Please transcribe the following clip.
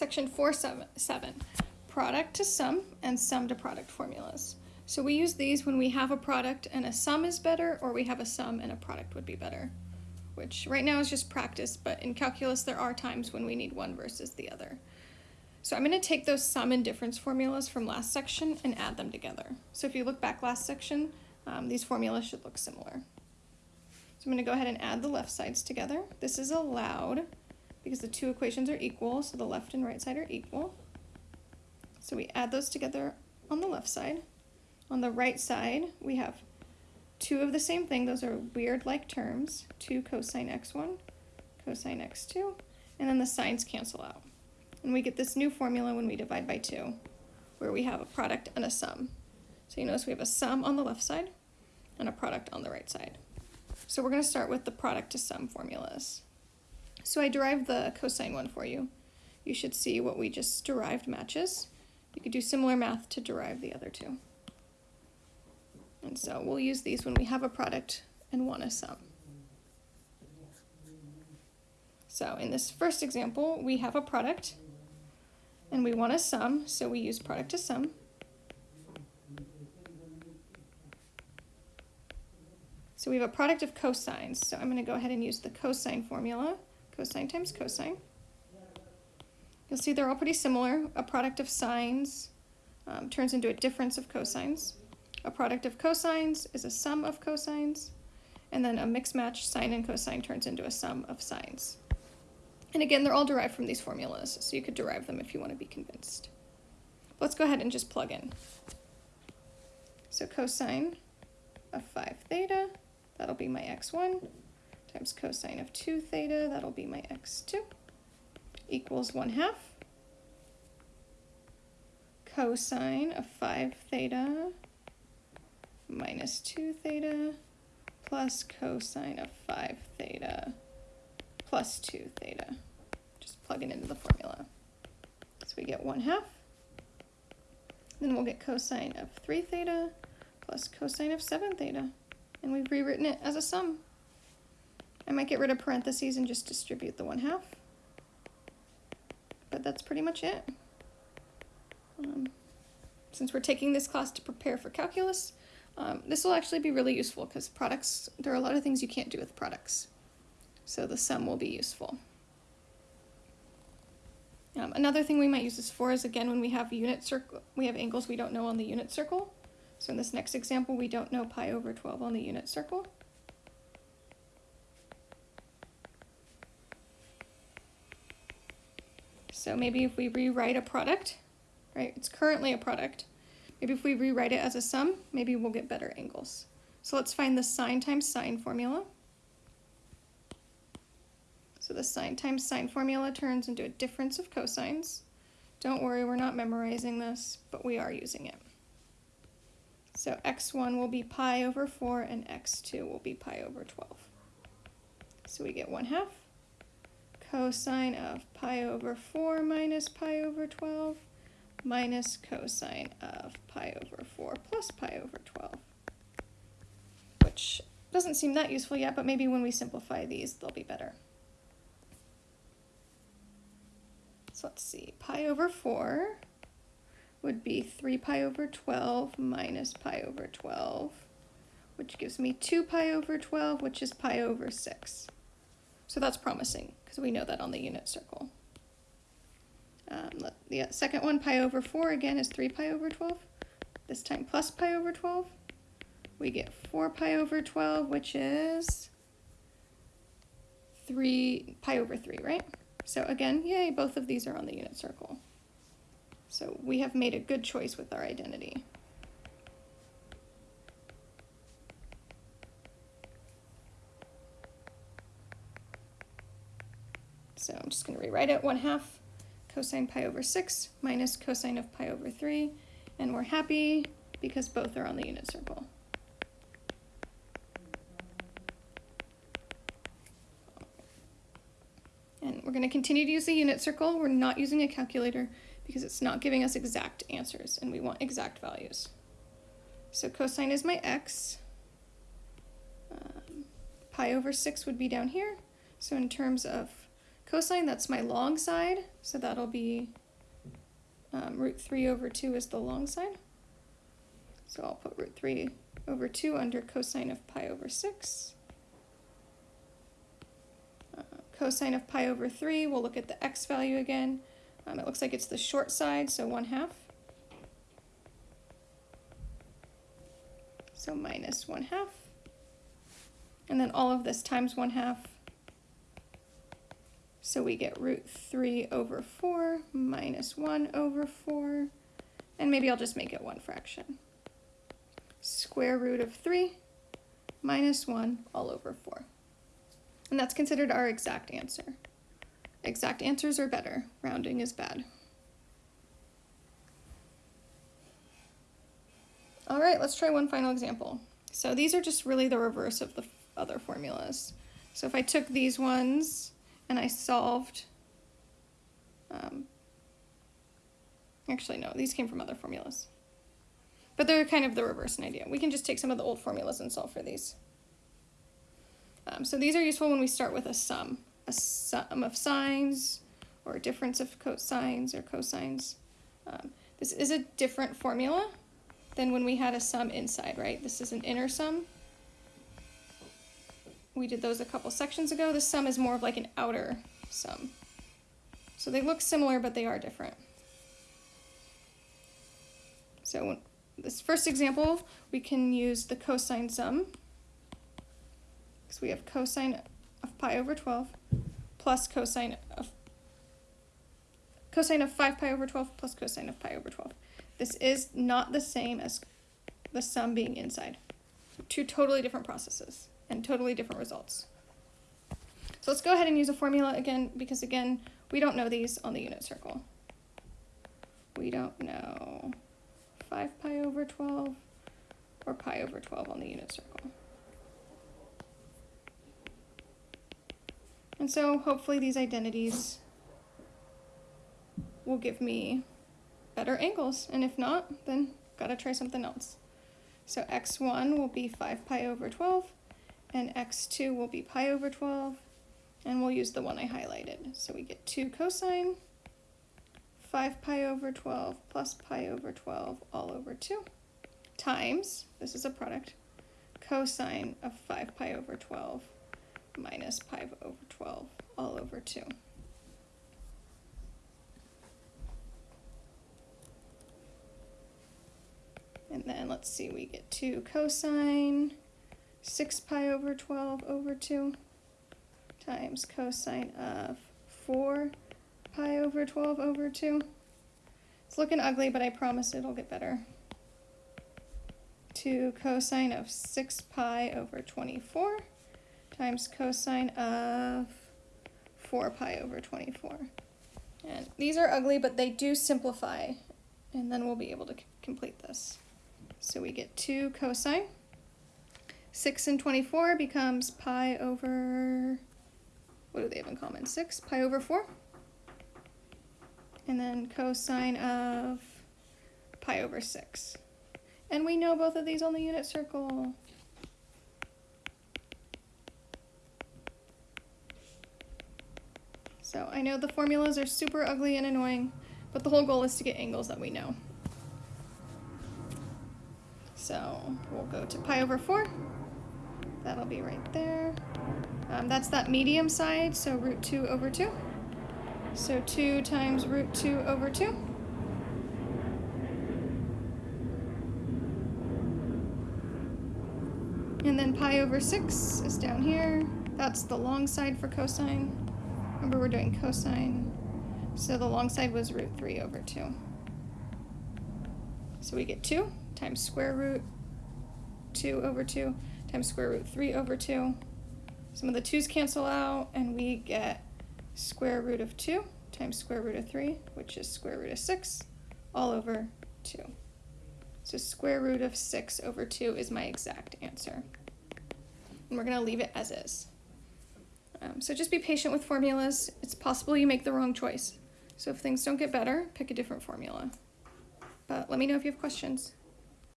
Section 4.7, product to sum and sum to product formulas. So we use these when we have a product and a sum is better, or we have a sum and a product would be better, which right now is just practice, but in calculus there are times when we need one versus the other. So I'm going to take those sum and difference formulas from last section and add them together. So if you look back last section, um, these formulas should look similar. So I'm going to go ahead and add the left sides together. This is allowed because the two equations are equal, so the left and right side are equal. So we add those together on the left side. On the right side, we have two of the same thing. Those are weird-like terms. 2 cosine x1, cosine x2, and then the signs cancel out. And we get this new formula when we divide by 2, where we have a product and a sum. So you notice we have a sum on the left side and a product on the right side. So we're going to start with the product to sum formulas. So I derived the cosine one for you. You should see what we just derived matches. You could do similar math to derive the other two. And so we'll use these when we have a product and want a sum. So in this first example, we have a product and we want a sum, so we use product to sum. So we have a product of cosines. So I'm going to go ahead and use the cosine formula. Cosine times cosine. You'll see they're all pretty similar. A product of sines um, turns into a difference of cosines. A product of cosines is a sum of cosines. And then a mixed match sine and cosine turns into a sum of sines. And again, they're all derived from these formulas, so you could derive them if you want to be convinced. Let's go ahead and just plug in. So cosine of 5 theta That'll be my x1 times cosine of 2 theta, that'll be my x2, equals 1 half cosine of 5 theta minus 2 theta plus cosine of 5 theta plus 2 theta. Just plug it into the formula. So we get 1 half. Then we'll get cosine of 3 theta plus cosine of 7 theta and we've rewritten it as a sum. I might get rid of parentheses and just distribute the 1 half. But that's pretty much it. Um, since we're taking this class to prepare for calculus, um, this will actually be really useful because products, there are a lot of things you can't do with products. So the sum will be useful. Um, another thing we might use this for is again when we have unit circle, we have angles we don't know on the unit circle. So in this next example, we don't know pi over 12 on the unit circle. So maybe if we rewrite a product, right, it's currently a product. Maybe if we rewrite it as a sum, maybe we'll get better angles. So let's find the sine times sine formula. So the sine times sine formula turns into a difference of cosines. Don't worry, we're not memorizing this, but we are using it. So x1 will be pi over 4 and x2 will be pi over 12. So we get 1 half cosine of pi over 4 minus pi over 12 minus cosine of pi over 4 plus pi over 12, which doesn't seem that useful yet, but maybe when we simplify these, they'll be better. So let's see, pi over 4 would be 3 pi over 12 minus pi over 12, which gives me 2 pi over 12, which is pi over 6. So that's promising, because we know that on the unit circle. Um, the second one, pi over 4, again, is 3 pi over 12. This time plus pi over 12. We get 4 pi over 12, which is 3 pi over 3, right? So again, yay, both of these are on the unit circle. So we have made a good choice with our identity. So I'm just going to rewrite it 1 half cosine pi over 6 minus cosine of pi over 3. And we're happy because both are on the unit circle. And we're going to continue to use the unit circle. We're not using a calculator because it's not giving us exact answers and we want exact values. So cosine is my x. Um, pi over 6 would be down here. So in terms of cosine, that's my long side, so that'll be um, root 3 over 2 is the long side. So I'll put root 3 over 2 under cosine of pi over 6. Uh, cosine of pi over 3, we'll look at the x value again. Um, it looks like it's the short side, so 1 half. So minus 1 half. And then all of this times 1 half. So we get root 3 over 4 minus 1 over 4. And maybe I'll just make it one fraction. Square root of 3 minus 1 all over 4. And that's considered our exact answer. Exact answers are better. Rounding is bad. All right, let's try one final example. So these are just really the reverse of the other formulas. So if I took these ones and I solved, um, actually no, these came from other formulas. But they're kind of the reverse in idea. We can just take some of the old formulas and solve for these. Um, so these are useful when we start with a sum, a sum of sines or a difference of cosines or cosines. Um, this is a different formula than when we had a sum inside, right? This is an inner sum. We did those a couple sections ago. This sum is more of like an outer sum. So they look similar, but they are different. So this first example, we can use the cosine sum. Because we have cosine of pi over 12 plus cosine of cosine of 5 pi over 12 plus cosine of pi over 12. This is not the same as the sum being inside. Two totally different processes and totally different results. So let's go ahead and use a formula again, because again, we don't know these on the unit circle. We don't know 5 pi over 12 or pi over 12 on the unit circle. And so hopefully these identities will give me better angles. And if not, then gotta try something else. So x1 will be 5 pi over 12, and x2 will be pi over 12, and we'll use the one I highlighted. So we get 2 cosine 5 pi over 12 plus pi over 12 all over 2 times, this is a product, cosine of 5 pi over 12 minus pi over 12 all over 2. And then let's see, we get 2 cosine 6 pi over 12 over 2 times cosine of 4 pi over 12 over 2. It's looking ugly, but I promise it'll get better. 2 cosine of 6 pi over 24 times cosine of 4 pi over 24. And these are ugly, but they do simplify, and then we'll be able to complete this. So we get 2 cosine. 6 and 24 becomes pi over, what do they have in common? 6, pi over 4. And then cosine of pi over 6. And we know both of these on the unit circle. So I know the formulas are super ugly and annoying, but the whole goal is to get angles that we know. So we'll go to pi over 4. That'll be right there. Um, that's that medium side, so root 2 over 2. So 2 times root 2 over 2. And then pi over 6 is down here. That's the long side for cosine. Remember we're doing cosine. So the long side was root 3 over 2. So we get 2 times square root 2 over 2 times square root 3 over 2. Some of the 2's cancel out, and we get square root of 2 times square root of 3, which is square root of 6, all over 2. So square root of 6 over 2 is my exact answer. And we're going to leave it as is. Um, so just be patient with formulas. It's possible you make the wrong choice. So if things don't get better, pick a different formula. But let me know if you have questions.